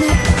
Never